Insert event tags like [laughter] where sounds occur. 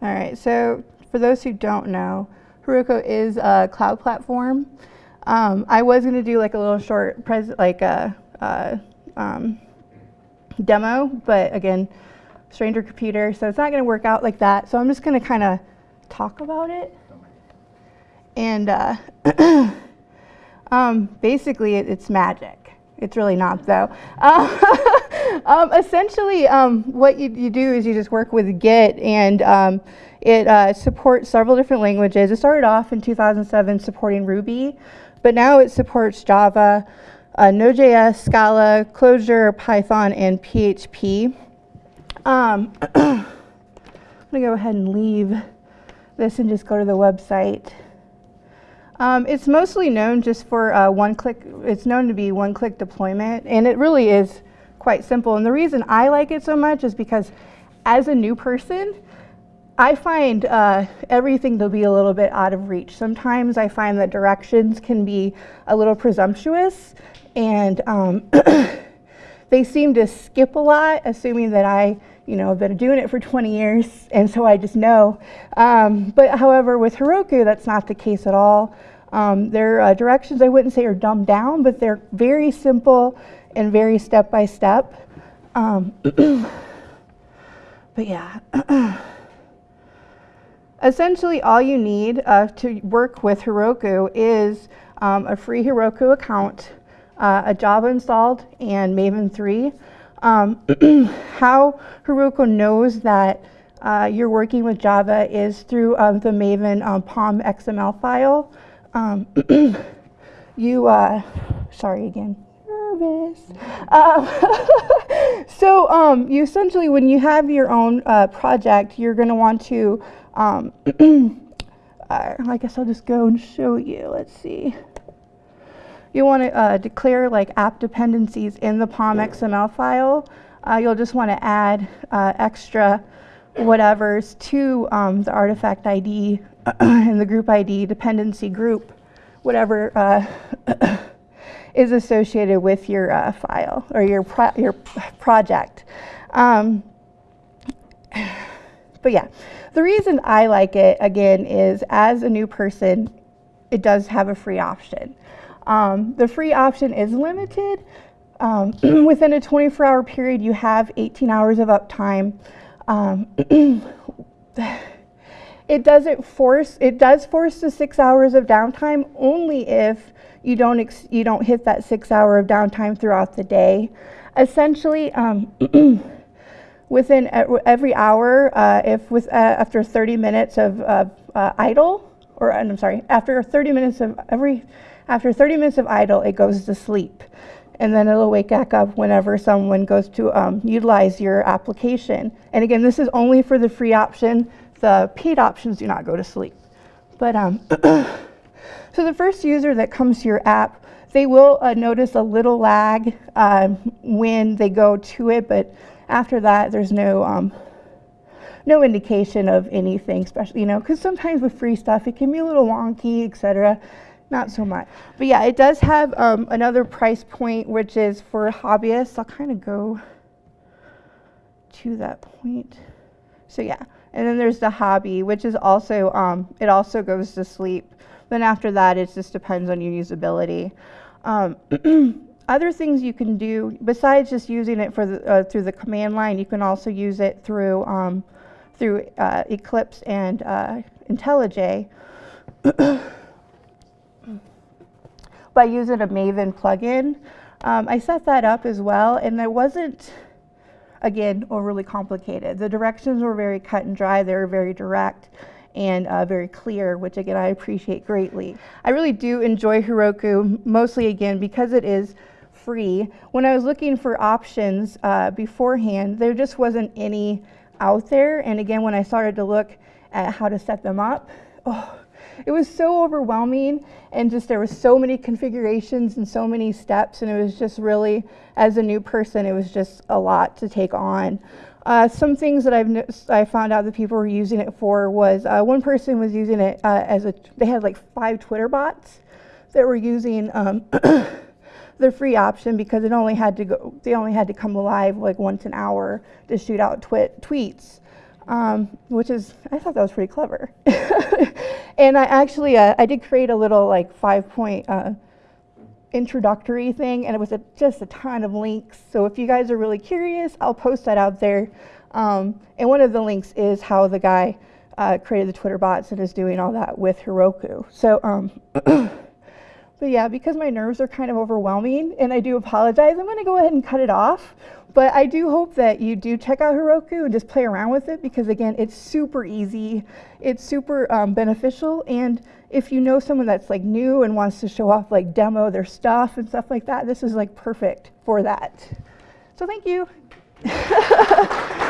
All right, so for those who don't know, Heroku is a cloud platform. Um, I was going to do like a little short pres like a, a um, demo, but again, stranger computer, so it's not going to work out like that. So I'm just going to kind of talk about it. And uh, [clears throat] um, basically, it, it's magic. It's really not, though. [laughs] Uh, um, essentially, um, what you, you, do is you just work with Git, and um, it uh, supports several different languages. It started off in 2007 supporting Ruby, but now it supports Java, uh, Node.js, Scala, Clojure, Python, and PHP. Um, [clears throat] I'm going to go ahead and leave this and just go to the website. Um, it's mostly known just for uh, one-click, it's known to be one-click deployment, and it really is quite simple. And the reason I like it so much is because as a new person, I find uh, everything to be a little bit out of reach. Sometimes I find that directions can be a little presumptuous, and um, [coughs] they seem to skip a lot, assuming that I, you know, I've been doing it for 20 years, and so I just know. Um, but however, with Heroku, that's not the case at all. Um, their uh, directions, I wouldn't say are dumbed down, but they're very simple and very step by step. Um, [clears throat] but yeah. [clears throat] Essentially, all you need uh, to work with Heroku is um, a free Heroku account, uh, a Java installed, and Maven 3. Um, [clears throat] how Heroku knows that uh, you're working with Java is through um, the Maven um, POM XML file. Um, [clears throat] you, uh, sorry again, nervous. Uh, [laughs] so um, you essentially, when you have your own uh, project, you're going to want to um, [clears throat] uh, I guess I'll just go and show you. Let's see. You want to uh, declare like app dependencies in the POM XML file. Uh, you'll just want to add uh, extra whatevers to um, the artifact ID [clears throat] and the group ID dependency group, whatever uh, [clears throat] is associated with your uh, file or your pro your project. Um, but yeah, the reason I like it, again, is as a new person, it does have a free option. Um, the free option is limited. Um, [clears throat] within a 24 hour period, you have 18 hours of uptime. Um, [clears throat] it doesn't force, it does force the six hours of downtime only if you don't, you don't hit that six hour of downtime throughout the day. Essentially, um, [clears throat] within every hour, uh, if with uh, after 30 minutes of uh, idle, or I'm sorry, after 30 minutes of every, after 30 minutes of idle, it goes to sleep. And then it'll wake back up whenever someone goes to um, utilize your application. And again, this is only for the free option. The paid options do not go to sleep. But um, [coughs] so the first user that comes to your app, they will uh, notice a little lag um, when they go to it, but after that, there's no um, no indication of anything special, you know, because sometimes with free stuff, it can be a little wonky, etc. Not so much. But yeah, it does have um, another price point, which is for hobbyists. I'll kind of go to that point. So yeah, and then there's the hobby, which is also, um, it also goes to sleep. Then after that, it just depends on your usability. Um, [clears throat] Other things you can do, besides just using it for the, uh, through the command line, you can also use it through, um, through uh, Eclipse and uh, IntelliJ [coughs] by using a Maven plugin. Um, I set that up as well, and it wasn't, again, overly complicated. The directions were very cut and dry. They were very direct and uh, very clear, which again, I appreciate greatly. I really do enjoy Heroku, mostly again, because it is free. When I was looking for options uh, beforehand, there just wasn't any out there. And again, when I started to look at how to set them up, oh, it was so overwhelming. And just there was so many configurations and so many steps. And it was just really as a new person it was just a lot to take on. Uh, some things that I've I found out that people were using it for was uh, one person was using it uh, as a they had like five Twitter bots that were using um, [clears throat] the free option because it only had to go, they only had to come alive like once an hour to shoot out twi tweets. um, which is I thought that was pretty clever. [laughs] and I actually uh, I did create a little like five point uh, introductory thing, and it was a, just a ton of links. So if you guys are really curious, I'll post that out there. Um, and one of the links is how the guy uh, created the Twitter bots and is doing all that with Heroku. So. Um, [clears throat] But yeah, because my nerves are kind of overwhelming, and I do apologize, I'm going to go ahead and cut it off. But I do hope that you do check out Heroku and just play around with it because, again, it's super easy, it's super um, beneficial. And if you know someone that's like new and wants to show off, like demo their stuff and stuff like that, this is like perfect for that. So thank you. [laughs]